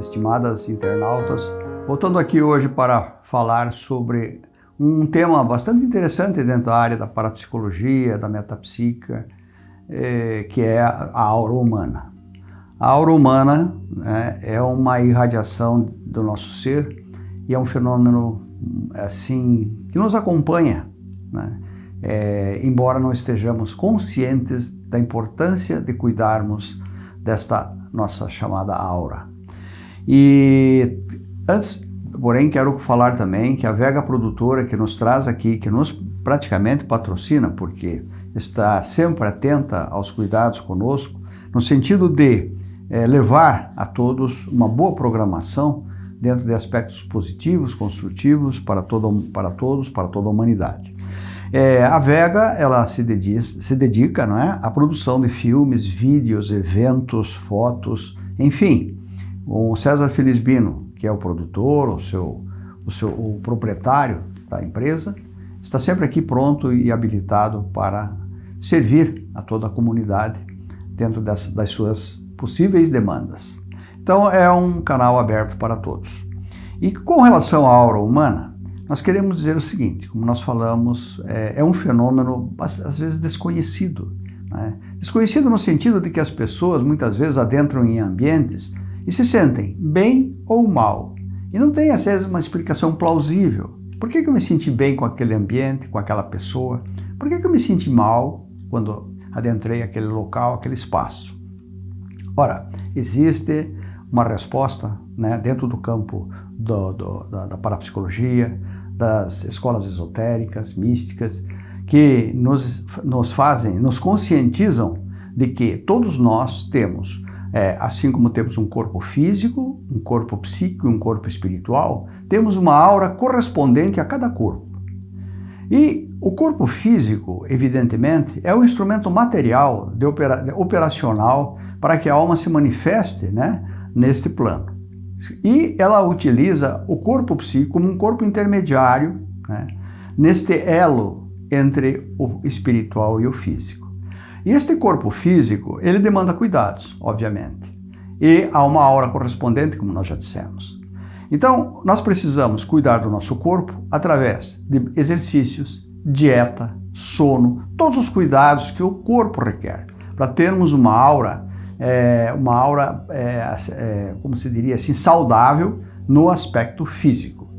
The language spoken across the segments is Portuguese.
estimadas internautas, voltando aqui hoje para falar sobre um tema bastante interessante dentro da área da parapsicologia, da metapsíquica, eh, que é a aura humana. A aura humana né, é uma irradiação do nosso ser e é um fenômeno assim que nos acompanha, né? é, embora não estejamos conscientes da importância de cuidarmos desta nossa chamada aura. E antes, porém, quero falar também que a Vega Produtora que nos traz aqui, que nos praticamente patrocina, porque está sempre atenta aos cuidados conosco, no sentido de é, levar a todos uma boa programação dentro de aspectos positivos, construtivos para, todo, para todos, para toda a humanidade. É, a Vega ela se dedica, se dedica não é, à produção de filmes, vídeos, eventos, fotos, enfim. O César Felizbino, que é o produtor, o, seu, o, seu, o proprietário da empresa, está sempre aqui pronto e habilitado para servir a toda a comunidade dentro das, das suas possíveis demandas. Então é um canal aberto para todos. E com relação à aura humana, nós queremos dizer o seguinte, como nós falamos, é, é um fenômeno às vezes desconhecido. Né? Desconhecido no sentido de que as pessoas muitas vezes adentram em ambientes e se sentem bem ou mal. E não tem às vezes uma explicação plausível. Por que, que eu me senti bem com aquele ambiente, com aquela pessoa? Por que, que eu me senti mal quando adentrei aquele local, aquele espaço? Ora, existe uma resposta né, dentro do campo do, do, da, da parapsicologia, das escolas esotéricas, místicas, que nos, nos fazem, nos conscientizam de que todos nós temos, é, assim como temos um corpo físico, um corpo psíquico e um corpo espiritual, temos uma aura correspondente a cada corpo. E o corpo físico, evidentemente, é o instrumento material, de opera, operacional, para que a alma se manifeste né, neste plano. E ela utiliza o corpo psíquico como um corpo intermediário, né, neste elo entre o espiritual e o físico. E este corpo físico, ele demanda cuidados, obviamente. E há uma aura correspondente, como nós já dissemos. Então, nós precisamos cuidar do nosso corpo através de exercícios, dieta, sono, todos os cuidados que o corpo requer, para termos uma aura é, uma aura, é, é, como se diria assim, saudável no aspecto físico.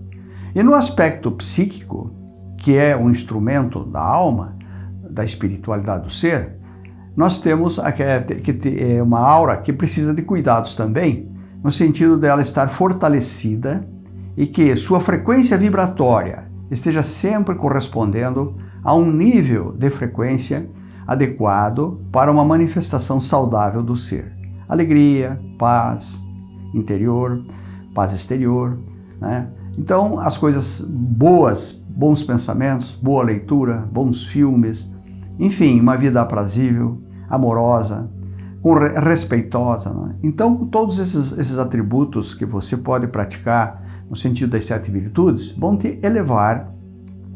E no aspecto psíquico, que é o instrumento da alma, da espiritualidade do ser, nós temos que ter uma aura que precisa de cuidados também, no sentido dela estar fortalecida e que sua frequência vibratória esteja sempre correspondendo a um nível de frequência adequado para uma manifestação saudável do ser. Alegria, paz interior, paz exterior. Né? Então, as coisas boas, bons pensamentos, boa leitura, bons filmes, enfim, uma vida aprazível, amorosa, respeitosa. Né? Então, todos esses, esses atributos que você pode praticar no sentido das sete virtudes vão te elevar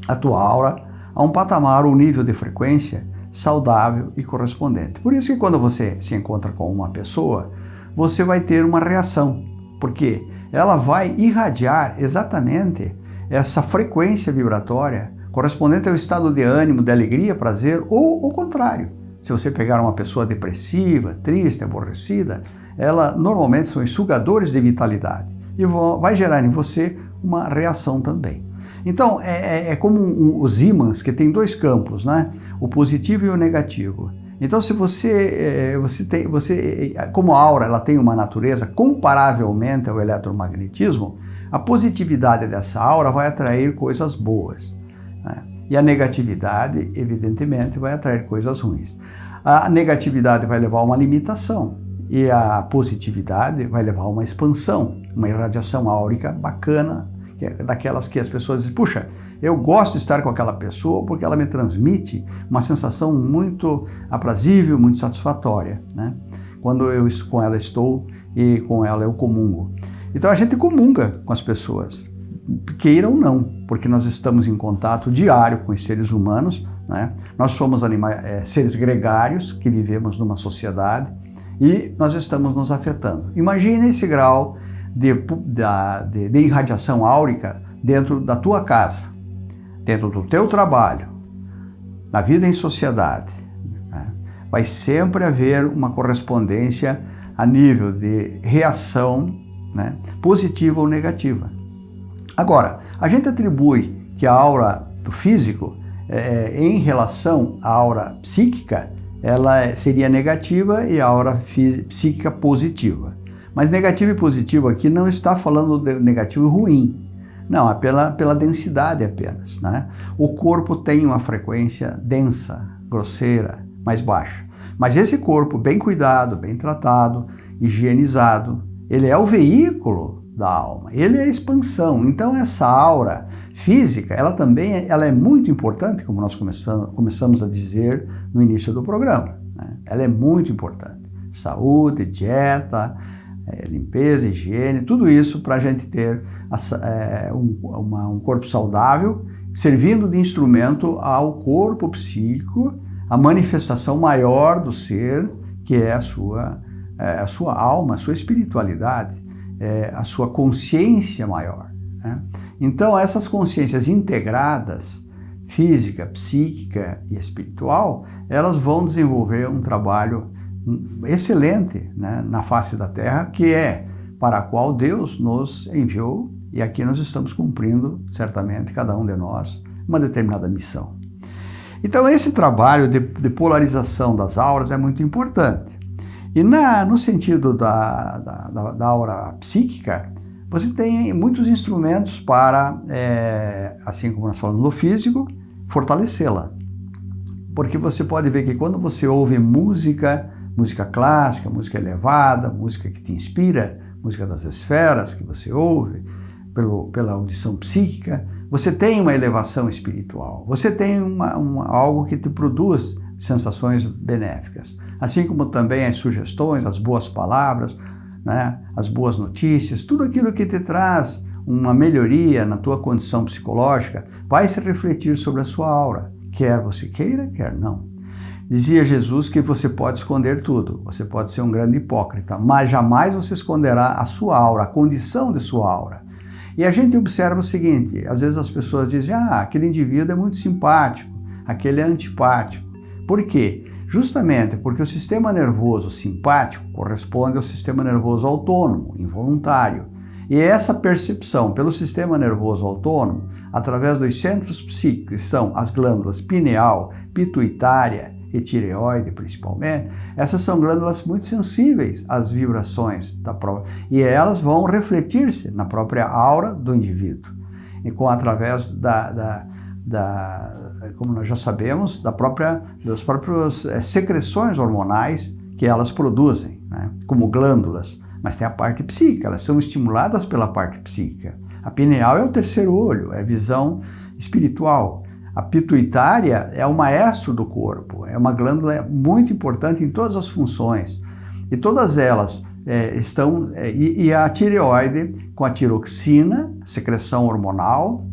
a tua aura a um patamar ou nível de frequência saudável e correspondente. Por isso que quando você se encontra com uma pessoa, você vai ter uma reação, porque ela vai irradiar exatamente essa frequência vibratória correspondente ao estado de ânimo, de alegria, prazer ou o contrário. Se você pegar uma pessoa depressiva, triste, aborrecida, ela normalmente são sugadores de vitalidade e vai gerar em você uma reação também. Então, é, é, é como um, os ímãs, que tem dois campos, né? o positivo e o negativo. Então, se você, é, você tem, você, como a aura ela tem uma natureza comparavelmente ao eletromagnetismo, a positividade dessa aura vai atrair coisas boas. Né? E a negatividade, evidentemente, vai atrair coisas ruins. A negatividade vai levar a uma limitação e a positividade vai levar a uma expansão, uma irradiação áurica bacana, que é daquelas que as pessoas dizem, puxa, eu gosto de estar com aquela pessoa porque ela me transmite uma sensação muito aprazível, muito satisfatória, né? Quando eu com ela estou e com ela eu comungo. Então a gente comunga com as pessoas, queiram ou não, porque nós estamos em contato diário com os seres humanos, né? Nós somos animais, é, seres gregários que vivemos numa sociedade e nós estamos nos afetando. Imagine esse grau de, de, de irradiação áurica dentro da tua casa, dentro do teu trabalho, na vida em sociedade. Né? Vai sempre haver uma correspondência a nível de reação né, positiva ou negativa. Agora, a gente atribui que a aura do físico, é, em relação à aura psíquica, ela seria negativa e a aura psíquica positiva. Mas negativo e positivo aqui não está falando de negativo e ruim. Não, é pela, pela densidade apenas. Né? O corpo tem uma frequência densa, grosseira, mais baixa. Mas esse corpo bem cuidado, bem tratado, higienizado, ele é o veículo da alma, ele é a expansão. Então essa aura física, ela também é, ela é muito importante, como nós começamos, começamos a dizer no início do programa. Né? Ela é muito importante. Saúde, dieta, é, limpeza, higiene, tudo isso para a gente ter é, um, uma, um corpo saudável, servindo de instrumento ao corpo psíquico, a manifestação maior do ser, que é a sua, é, a sua alma, a sua espiritualidade, é, a sua consciência maior. Né? Então, essas consciências integradas, física, psíquica e espiritual, elas vão desenvolver um trabalho excelente né, na face da Terra, que é para a qual Deus nos enviou e aqui nós estamos cumprindo, certamente, cada um de nós, uma determinada missão. Então esse trabalho de, de polarização das auras é muito importante. E na, no sentido da, da, da aura psíquica, você tem muitos instrumentos para, é, assim como nós falamos no físico, fortalecê-la. Porque você pode ver que quando você ouve música, música clássica, música elevada, música que te inspira, música das esferas que você ouve, pelo, pela audição psíquica, você tem uma elevação espiritual, você tem uma, uma, algo que te produz sensações benéficas. Assim como também as sugestões, as boas palavras, né, as boas notícias, tudo aquilo que te traz uma melhoria na tua condição psicológica vai se refletir sobre a sua aura, quer você queira, quer não. Dizia Jesus que você pode esconder tudo, você pode ser um grande hipócrita, mas jamais você esconderá a sua aura, a condição de sua aura. E a gente observa o seguinte, às vezes as pessoas dizem, ah, aquele indivíduo é muito simpático, aquele é antipático. Por quê? Justamente porque o sistema nervoso simpático corresponde ao sistema nervoso autônomo, involuntário. E essa percepção pelo sistema nervoso autônomo, através dos centros psíquicos, que são as glândulas pineal, pituitária e tireoide principalmente, essas são glândulas muito sensíveis às vibrações da própria, e elas vão refletir-se na própria aura do indivíduo, e com através da, da, da como nós já sabemos, da própria, das próprias é, secreções hormonais que elas produzem, né, como glândulas, mas tem a parte psíquica, elas são estimuladas pela parte psíquica. A pineal é o terceiro olho, é visão espiritual. A pituitária é o maestro do corpo, é uma glândula muito importante em todas as funções. E todas elas é, estão. É, e, e, a tireoide com a tiroxina, secreção hormonal,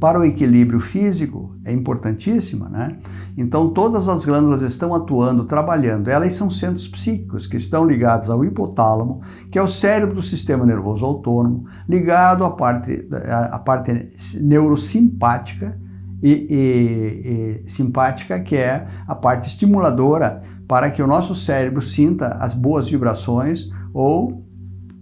para o equilíbrio físico é importantíssima, né? Então todas as glândulas estão atuando, trabalhando. Elas são centros psíquicos que estão ligados ao hipotálamo, que é o cérebro do sistema nervoso autônomo, ligado à parte, à parte neurosimpática, e, e, e simpática, que é a parte estimuladora para que o nosso cérebro sinta as boas vibrações ou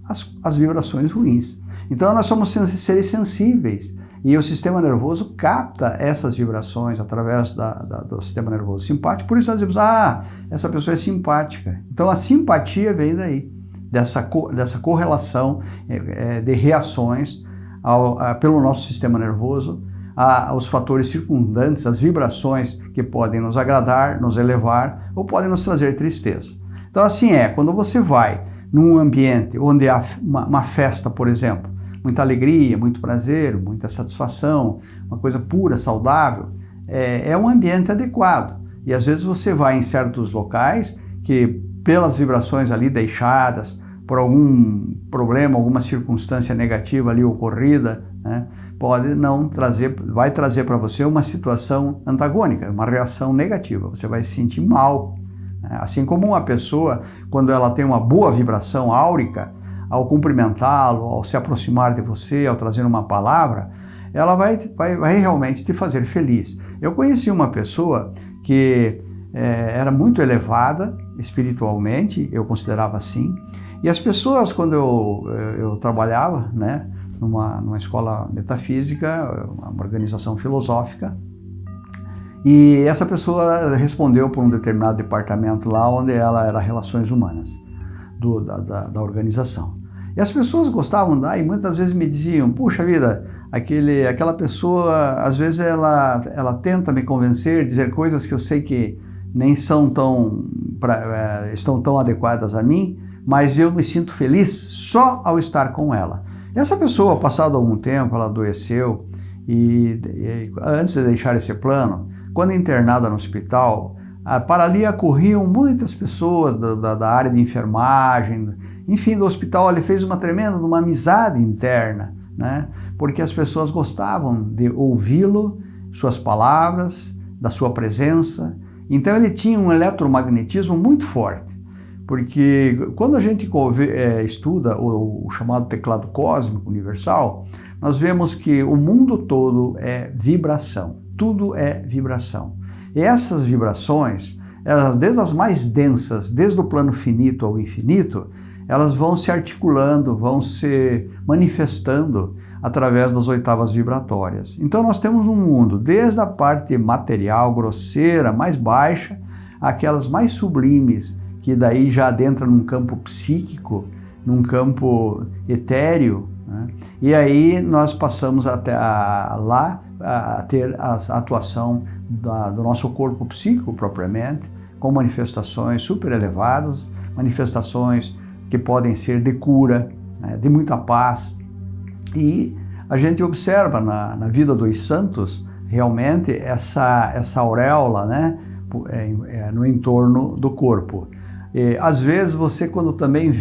as, as vibrações ruins. Então nós somos seres sensíveis e o sistema nervoso capta essas vibrações através da, da, do sistema nervoso simpático. Por isso nós dizemos, ah, essa pessoa é simpática. Então a simpatia vem daí, dessa, co, dessa correlação é, de reações ao, a, pelo nosso sistema nervoso aos fatores circundantes, as vibrações que podem nos agradar, nos elevar ou podem nos trazer tristeza. Então assim é, quando você vai num ambiente onde há uma, uma festa, por exemplo, muita alegria, muito prazer, muita satisfação, uma coisa pura, saudável, é, é um ambiente adequado. E às vezes você vai em certos locais que, pelas vibrações ali deixadas, por algum problema, alguma circunstância negativa ali ocorrida, né, pode não trazer, vai trazer para você uma situação antagônica, uma reação negativa. Você vai se sentir mal. Né? Assim como uma pessoa, quando ela tem uma boa vibração áurica, ao cumprimentá-lo, ao se aproximar de você, ao trazer uma palavra, ela vai, vai, vai realmente te fazer feliz. Eu conheci uma pessoa que é, era muito elevada espiritualmente, eu considerava assim, e as pessoas, quando eu, eu trabalhava, né, numa, numa escola metafísica, uma organização filosófica, e essa pessoa respondeu por um determinado departamento lá, onde ela era Relações Humanas, do, da, da, da, organização. E as pessoas gostavam da, e muitas vezes me diziam, puxa vida, aquele, aquela pessoa, às vezes ela, ela tenta me convencer, dizer coisas que eu sei que nem são tão, pra, é, estão tão adequadas a mim, mas eu me sinto feliz só ao estar com ela. Essa pessoa, passado algum tempo, ela adoeceu, e, e antes de deixar esse plano, quando internada no hospital, para ali acorriam muitas pessoas da, da, da, área de enfermagem, enfim, do hospital ele fez uma tremenda uma amizade interna, né? porque as pessoas gostavam de ouvi-lo, suas palavras, da sua presença. Então ele tinha um eletromagnetismo muito forte, porque quando a gente é, estuda o, o chamado teclado cósmico universal, nós vemos que o mundo todo é vibração. Tudo é vibração. E essas vibrações, elas, desde as mais densas, desde o plano finito ao infinito, elas vão se articulando, vão se manifestando através das oitavas vibratórias. Então nós temos um mundo, desde a parte material, grosseira, mais baixa, aquelas mais sublimes, que daí já adentra num campo psíquico, num campo etéreo, né? e aí nós passamos até a, lá a ter a atuação da, do nosso corpo psíquico propriamente, com manifestações super elevadas, manifestações que podem ser de cura, né, de muita paz. E a gente observa na, na vida dos santos realmente essa, essa auréola né, é, é, no entorno do corpo. E, às vezes você quando também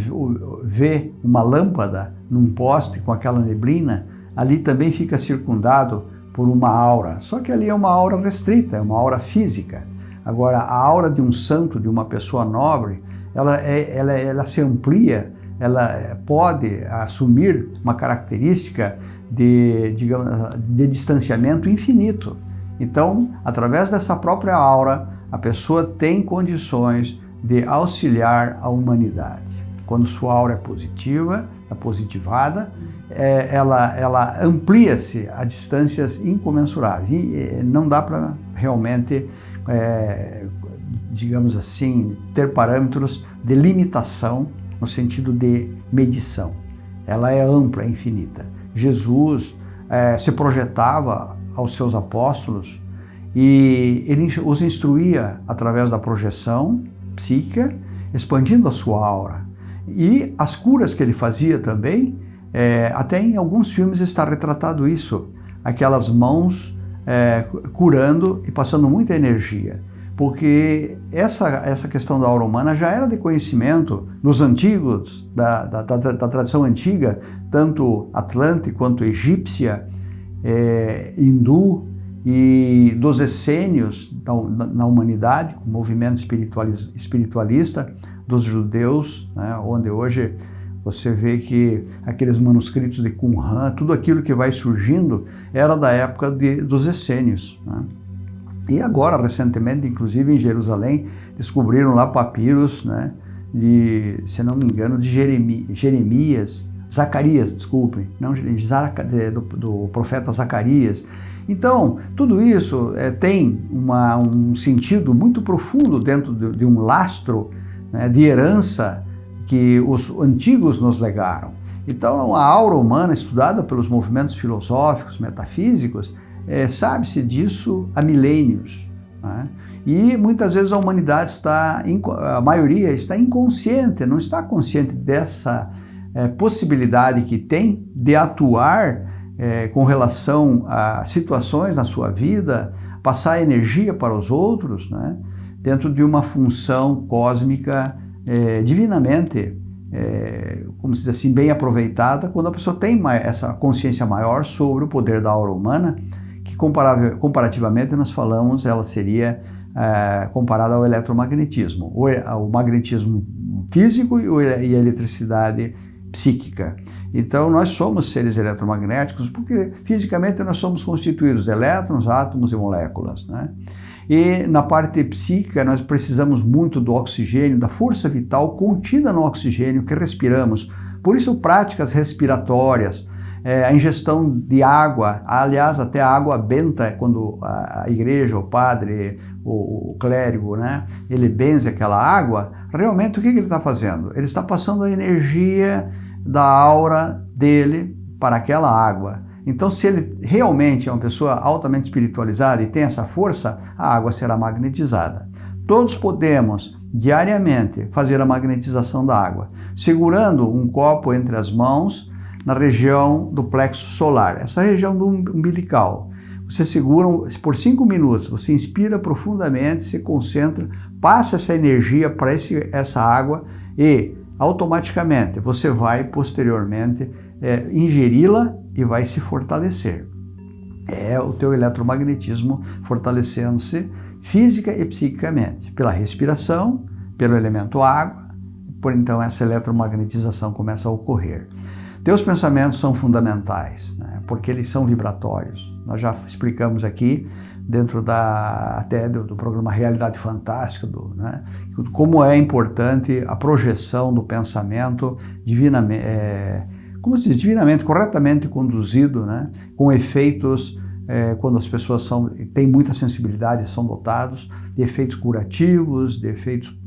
vê uma lâmpada num poste com aquela neblina, ali também fica circundado por uma aura. Só que ali é uma aura restrita, é uma aura física. Agora, a aura de um santo, de uma pessoa nobre, ela, é, ela, ela se amplia, ela é, pode assumir uma característica de, digamos, de distanciamento infinito. Então, através dessa própria aura, a pessoa tem condições de auxiliar a humanidade. Quando sua aura é positiva, é positivada, é, ela, ela amplia-se a distâncias incomensuráveis. E é, não dá para realmente, é, digamos assim, ter parâmetros de limitação no sentido de medição. Ela é ampla, é infinita. Jesus é, se projetava aos seus apóstolos e ele os instruía através da projeção psíquica, expandindo a sua aura. E as curas que ele fazia também é, até em alguns filmes está retratado isso, aquelas mãos é, curando e passando muita energia. Porque essa, essa questão da aura humana já era de conhecimento dos antigos, da, da, da, da tradição antiga, tanto atlante quanto egípcia, é, hindu e dos essênios na, na humanidade, o movimento espiritualista dos judeus, né, onde hoje você vê que aqueles manuscritos de Qumran, tudo aquilo que vai surgindo era da época de, dos essênios. Né? E agora, recentemente, inclusive em Jerusalém, descobriram lá papiros, né, de, se não me engano, de Jeremias, Zacarias, desculpem, não, do, do profeta Zacarias. Então, tudo isso é, tem uma, um sentido muito profundo dentro de, de um lastro né, de herança que os antigos nos legaram. Então, a aura humana, estudada pelos movimentos filosóficos, metafísicos, é, sabe-se disso há milênios. Né? E muitas vezes a humanidade está, a maioria está inconsciente, não está consciente dessa é, possibilidade que tem de atuar é, com relação a situações na sua vida, passar energia para os outros, né? dentro de uma função cósmica é, divinamente, é, como se diz assim, bem aproveitada, quando a pessoa tem essa consciência maior sobre o poder da aura humana, que comparativamente nós falamos, ela seria é, comparado ao eletromagnetismo, o, o magnetismo físico e, a eletricidade psíquica. Então, nós somos seres eletromagnéticos porque fisicamente nós somos constituídos de elétrons, átomos e moléculas. Né? E na parte psíquica, nós precisamos muito do oxigênio, da força vital contida no oxigênio que respiramos. Por isso, práticas respiratórias, é, a ingestão de água, aliás, até a água benta, quando a, igreja, o padre, o, o clérigo, né, ele benze aquela água, realmente o que, que ele está fazendo? Ele está passando a energia da aura dele para aquela água. Então, se ele realmente é uma pessoa altamente espiritualizada e tem essa força, a água será magnetizada. Todos podemos diariamente fazer a magnetização da água, segurando um copo entre as mãos na região do plexo solar, essa região do umbilical. Você segura por cinco minutos, você inspira profundamente, se concentra, passa essa energia para essa água e automaticamente você vai posteriormente é, ingeri-la e vai se fortalecer. É o teu eletromagnetismo fortalecendo-se física e psiquicamente, pela respiração, pelo elemento água, por então essa eletromagnetização começa a ocorrer. Teus pensamentos são fundamentais, né, porque eles são vibratórios. Nós já explicamos aqui dentro da até do, do programa Realidade Fantástica, do, né, como é importante a projeção do pensamento divinamente, é, como se diz, divinamente, corretamente conduzido, né, com efeitos é, quando as pessoas são, têm muita sensibilidade, são dotados de efeitos curativos, de efeitos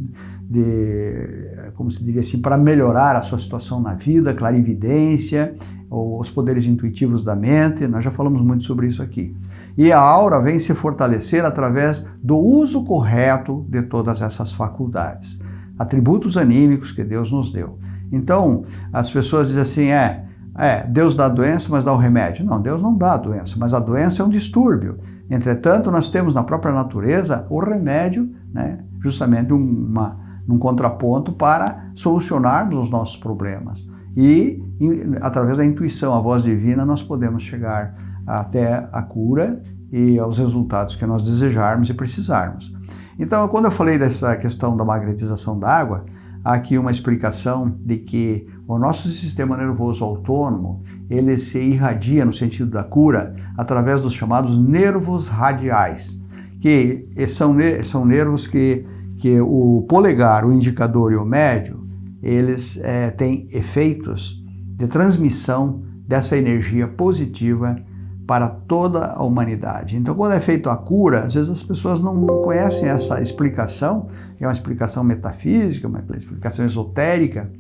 de, como se diria assim, para melhorar a sua situação na vida, clarividência, ou os poderes intuitivos da mente, nós já falamos muito sobre isso aqui. E a aura vem se fortalecer através do uso correto de todas essas faculdades, atributos anímicos que Deus nos deu. Então, as pessoas dizem assim, é, é, Deus dá a doença, mas dá o remédio. Não, Deus não dá a doença, mas a doença é um distúrbio. Entretanto, nós temos na própria natureza o remédio, né, justamente uma, um contraponto para solucionarmos os nossos problemas. E, através da intuição, a voz divina, nós podemos chegar até a cura e aos resultados que nós desejarmos e precisarmos. Então, quando eu falei dessa questão da magnetização da água, há aqui uma explicação de que o nosso sistema nervoso autônomo, ele se irradia no sentido da cura através dos chamados nervos radiais, que são, são nervos que, que o polegar, o indicador e o médio, eles é, têm efeitos de transmissão dessa energia positiva para toda a humanidade. Então, quando é feita a cura, às vezes as pessoas não conhecem essa explicação, é uma explicação metafísica, uma explicação esotérica,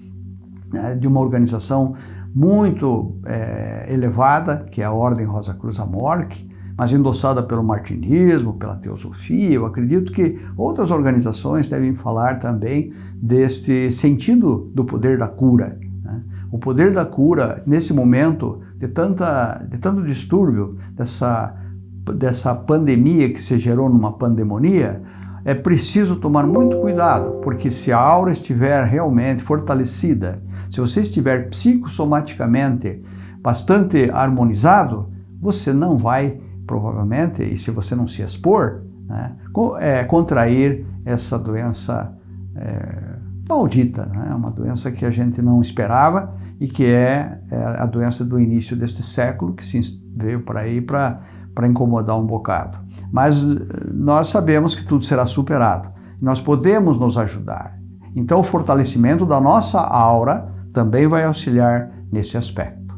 né, de uma organização muito é, elevada, que é a Ordem Rosa Cruz Amorque, mas endossada pelo martinismo, pela teosofia. Eu acredito que outras organizações devem falar também deste sentido do poder da cura. Né? O poder da cura, nesse momento de, tanta, de tanto distúrbio, dessa, dessa pandemia que se gerou numa pandemonia, é preciso tomar muito cuidado, porque se a aura estiver realmente fortalecida, se você estiver psicossomaticamente bastante harmonizado, você não vai, provavelmente, e se você não se expor, né, é, contrair essa doença é, maldita, né, uma doença que a gente não esperava e que é, é a doença do início deste século, que se veio para aí para incomodar um bocado. Mas eh, nós sabemos que tudo será superado. Nós podemos nos ajudar. Então, o fortalecimento da nossa aura também vai auxiliar nesse aspecto.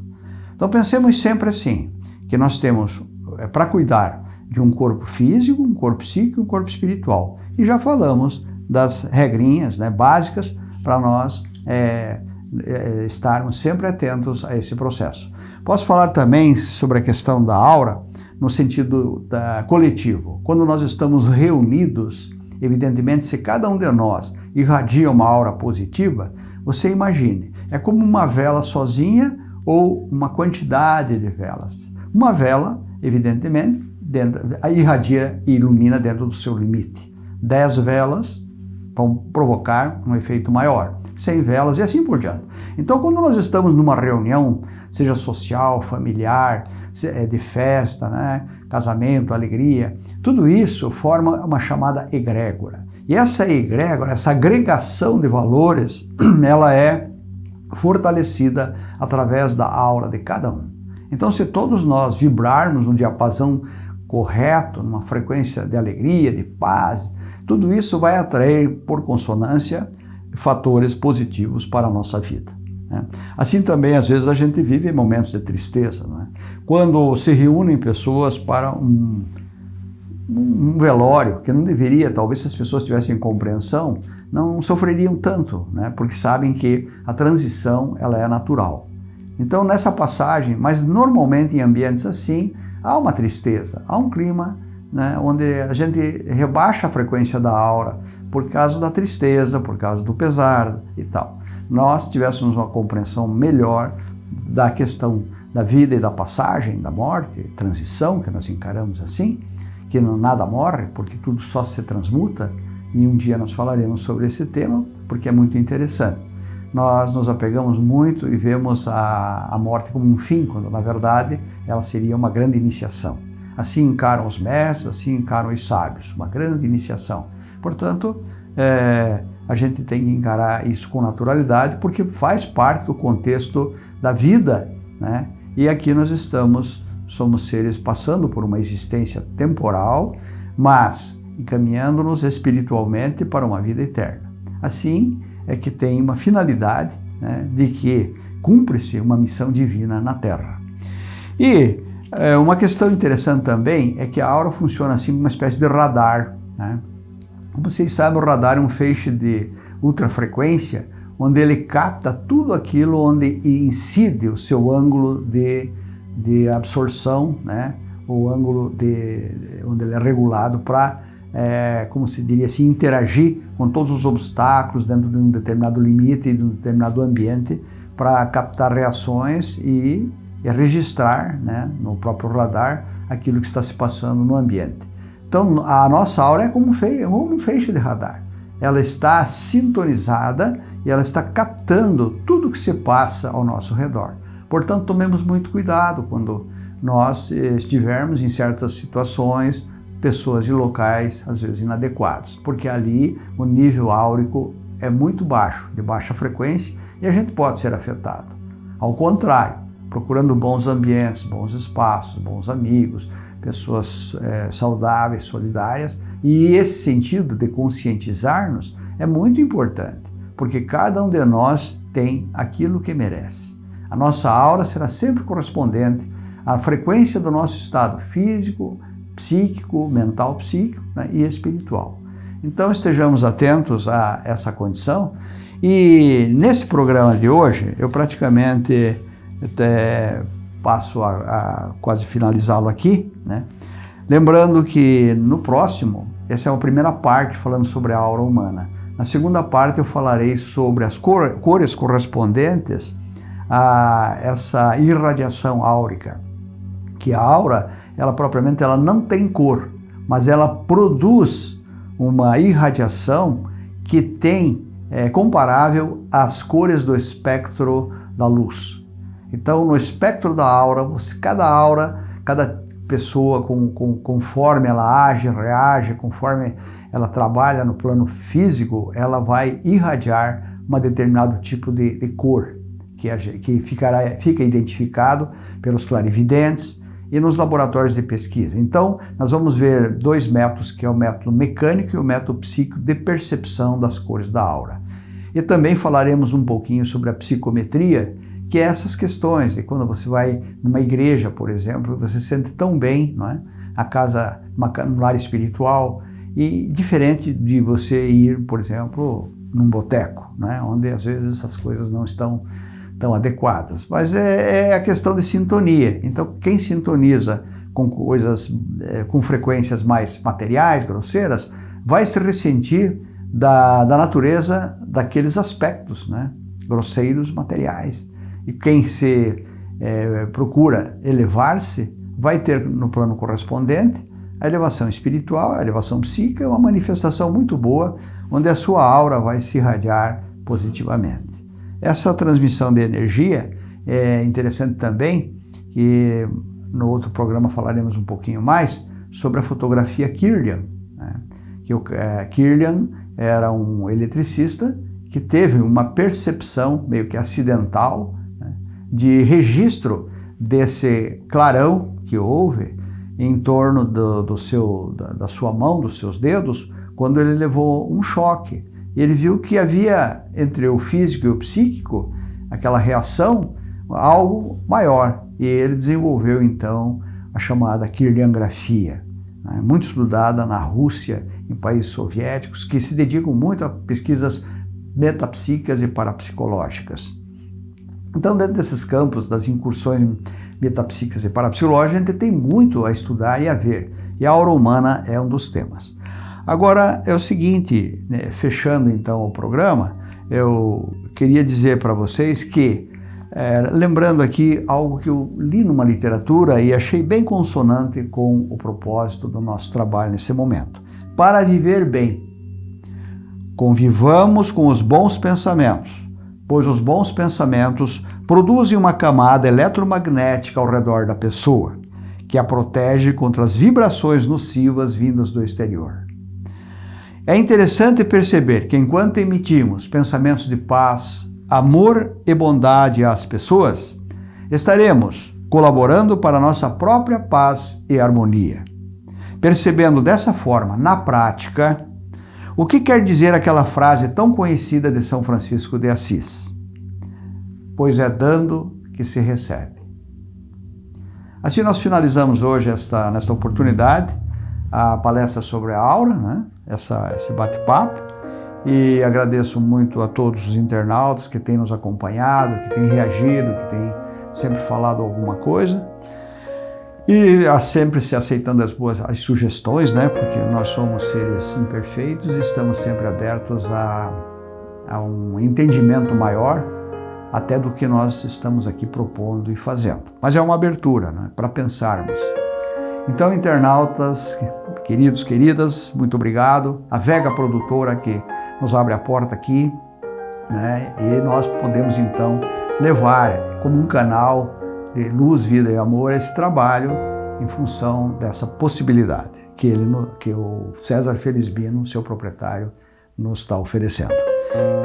Então, pensemos sempre assim, que nós temos, é, para cuidar de um corpo físico, um corpo psíquico e um corpo espiritual. E já falamos das regrinhas né, básicas para nós é, é, estarmos sempre atentos a esse processo. Posso falar também sobre a questão da aura no sentido da, coletivo. Quando nós estamos reunidos, evidentemente, se cada um de nós irradia uma aura positiva, você imagine, é como uma vela sozinha ou uma quantidade de velas. Uma vela, evidentemente, dentro, irradia e ilumina dentro do seu limite. Dez velas vão provocar um efeito maior. 100 velas e assim por diante. Então, quando nós estamos numa reunião, seja social, familiar, é, de festa, né? casamento, alegria, tudo isso forma uma chamada egrégora. E essa egrégora, essa agregação de valores, ela é fortalecida através da aura de cada um. Então, se todos nós vibrarmos no diapasão correto, numa frequência de alegria, de paz, tudo isso vai atrair, por consonância, fatores positivos para a nossa vida. Né? Assim também, às vezes, a gente vive momentos de tristeza. Né? Quando se reúnem pessoas para um, um velório, que não deveria, talvez se as pessoas tivessem compreensão, não sofreriam tanto, né? porque sabem que a transição ela é natural. Então, nessa passagem, mas normalmente em ambientes assim, há uma tristeza, há um clima né, onde a gente rebaixa a frequência da aura por causa da tristeza, por causa do pesar e tal. Nós tivéssemos uma compreensão melhor da questão da vida e da passagem, da morte, transição, que nós encaramos assim, que nada morre, porque tudo só se transmuta, e um dia nós falaremos sobre esse tema, porque é muito interessante. Nós nos apegamos muito e vemos a, a morte como um fim, quando na verdade ela seria uma grande iniciação. Assim encaram os mestres, assim encaram os sábios, uma grande iniciação. Portanto, é, a gente tem que encarar isso com naturalidade, porque faz parte do contexto da vida, né? E aqui nós estamos, somos seres passando por uma existência temporal, mas encaminhando-nos espiritualmente para uma vida eterna. Assim é que tem uma finalidade né, de que cumpre-se uma missão divina na Terra. E é, uma questão interessante também é que a aura funciona assim como uma espécie de radar. Né? Como vocês sabem, o radar é um feixe de ultrafrequência onde ele capta tudo aquilo onde incide o seu ângulo de, de absorção, né? o ângulo de, onde ele é regulado para é, como se diria assim, interagir com todos os obstáculos dentro de um determinado limite e de um determinado ambiente para captar reações e, e registrar né, no próprio radar aquilo que está se passando no ambiente. Então, a nossa aura é como um feixe, de radar. Ela está sintonizada e ela está captando tudo que se passa ao nosso redor. Portanto, tomemos muito cuidado quando nós eh, estivermos em certas situações pessoas de locais, às vezes inadequados, porque ali o nível áurico é muito baixo, de baixa frequência, e a gente pode ser afetado. Ao contrário, procurando bons ambientes, bons espaços, bons amigos, pessoas é, saudáveis, solidárias, e esse sentido de conscientizar-nos é muito importante, porque cada um de nós tem aquilo que merece. A nossa aura será sempre correspondente à frequência do nosso estado físico, psíquico, mental psíquico né, e espiritual. Então estejamos atentos a essa condição e nesse programa de hoje eu praticamente até passo a, a quase finalizá-lo aqui, né? lembrando que no próximo, essa é a primeira parte falando sobre a aura humana. Na segunda parte eu falarei sobre as cor, cores correspondentes a essa irradiação áurica, que a aura ela propriamente ela não tem cor, mas ela produz uma irradiação que tem é, comparável às cores do espectro da luz. Então, no espectro da aura, você, cada aura, cada pessoa, com, com, conforme ela age, reage, conforme ela trabalha no plano físico, ela vai irradiar um determinado tipo de, de cor, que, que ficará, fica identificado pelos clarividentes, e nos laboratórios de pesquisa. Então, nós vamos ver dois métodos, que é o método mecânico e o método psíquico de percepção das cores da aura. E também falaremos um pouquinho sobre a psicometria, que é essas questões de quando você vai numa igreja, por exemplo, você se sente tão bem, não é? A casa, uma, um lar espiritual, e diferente de você ir, por exemplo, num boteco, é? onde às vezes essas coisas não estão tão adequadas. Mas é, é a questão de sintonia. Então, quem sintoniza com coisas, é, com frequências mais materiais, grosseiras, vai se ressentir da, da natureza daqueles aspectos, né? grosseiros, materiais. E quem se é, procura elevar-se, vai ter no plano correspondente a elevação espiritual, a elevação psíquica, uma manifestação muito boa, onde a sua aura vai se irradiar positivamente. Essa transmissão de energia é interessante também que no outro programa falaremos um pouquinho mais sobre a fotografia Kirlian. Né? Que o é, Kirlian era um eletricista que teve uma percepção meio que acidental de registro desse clarão que houve em torno do, do seu, da, da, sua mão, dos seus dedos, quando ele levou um choque. Ele viu que havia entre o físico e o psíquico aquela reação, algo maior. E ele desenvolveu então a chamada Kirliangrafia, né, muito estudada na Rússia, em países soviéticos, que se dedicam muito a pesquisas metapsíquicas e parapsicológicas. Então, dentro desses campos das incursões metapsíquicas e parapsicológicas, a gente tem muito a estudar e a ver, e a aura humana é um dos temas. Agora, é o seguinte, né, fechando então o programa, eu queria dizer para vocês que, é, lembrando aqui algo que eu li numa literatura e achei bem consonante com o propósito do nosso trabalho nesse momento. Para viver bem, Convivamos com os bons pensamentos, pois os bons pensamentos produzem uma camada eletromagnética ao redor da pessoa, que a protege contra as vibrações nocivas vindas do exterior. É interessante perceber que enquanto emitimos pensamentos de paz, amor e bondade às pessoas, estaremos colaborando para nossa própria paz e harmonia. Percebendo dessa forma, na prática, o que quer dizer aquela frase tão conhecida de São Francisco de Assis? Pois é dando que se recebe. Assim nós finalizamos hoje esta, nesta oportunidade a palestra sobre a aura, né? Essa, esse bate-papo. E agradeço muito a todos os internautas que têm nos acompanhado, que têm reagido, que têm sempre falado alguma coisa. E sempre se aceitando as boas as sugestões, né? Porque nós somos seres imperfeitos e estamos sempre abertos a, a um entendimento maior até do que nós estamos aqui propondo e fazendo. Mas é uma abertura né? para pensarmos. Então, internautas, queridos, queridas, muito obrigado. A Vega Produtora que nos abre a porta aqui, né? e nós podemos então levar como um canal de luz, vida e amor esse trabalho em função dessa possibilidade que, ele, que o César Felizbino, seu proprietário, nos está oferecendo.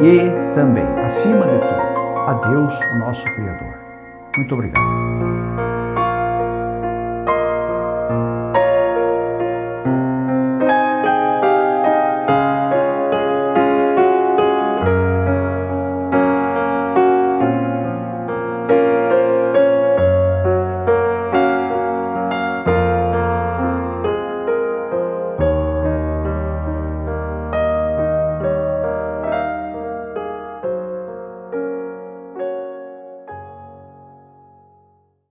E também, acima de tudo, a Deus, o nosso Criador. Muito obrigado.